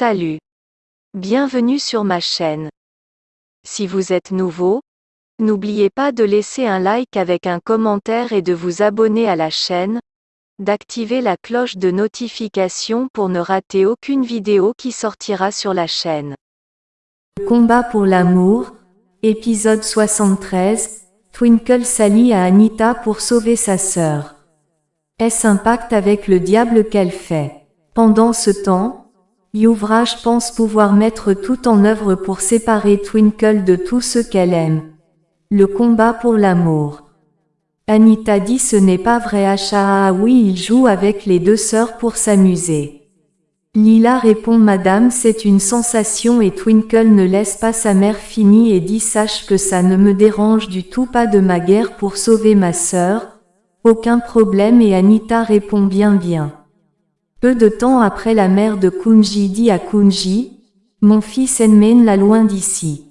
Salut. Bienvenue sur ma chaîne. Si vous êtes nouveau, n'oubliez pas de laisser un like avec un commentaire et de vous abonner à la chaîne, d'activer la cloche de notification pour ne rater aucune vidéo qui sortira sur la chaîne. Combat pour l'amour, épisode 73, Twinkle s'allie à Anita pour sauver sa sœur. Est-ce un pacte avec le diable qu'elle fait? Pendant ce temps, Youvrage pense pouvoir mettre tout en œuvre pour séparer Twinkle de tout ce qu'elle aime. Le combat pour l'amour. Anita dit ce n'est pas vrai ah oui il joue avec les deux sœurs pour s'amuser. Lila répond Madame c'est une sensation et Twinkle ne laisse pas sa mère finie et dit sache que ça ne me dérange du tout pas de ma guerre pour sauver ma sœur. Aucun problème et Anita répond bien bien. Peu de temps après la mère de Kunji dit à Kunji, Mon fils emmène la loin d'ici.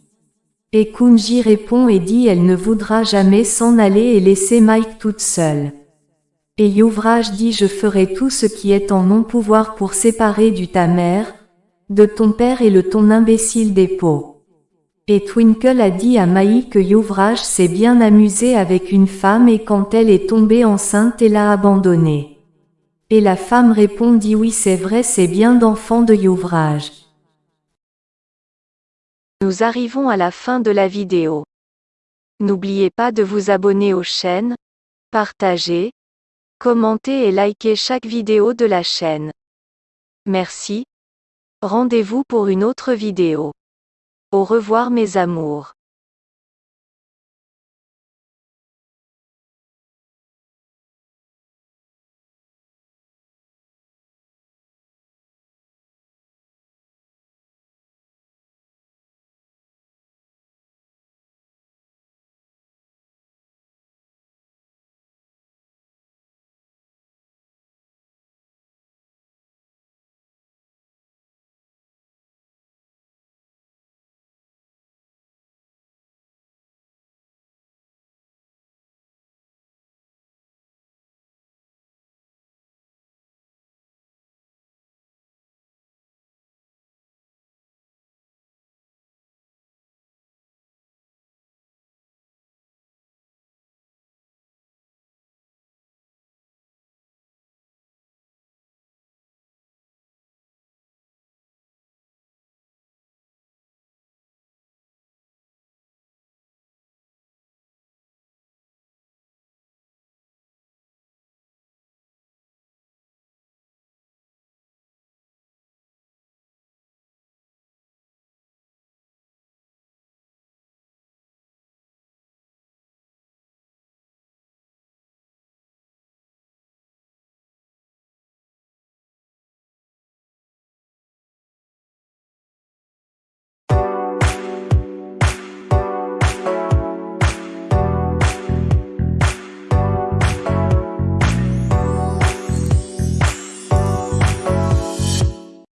Et Kunji répond et dit elle ne voudra jamais s'en aller et laisser Mike toute seule. Et Yuvraj dit je ferai tout ce qui est en mon pouvoir pour séparer du ta mère, de ton père et le ton imbécile des pots. Et Twinkle a dit à Maï que Yuvraj s'est bien amusé avec une femme et quand elle est tombée enceinte elle l'a abandonnée. Et la femme répondit oui c'est vrai c'est bien d'enfant de Youvrage. Nous arrivons à la fin de la vidéo. N'oubliez pas de vous abonner aux chaînes, partager, commenter et liker chaque vidéo de la chaîne. Merci. Rendez-vous pour une autre vidéo. Au revoir mes amours.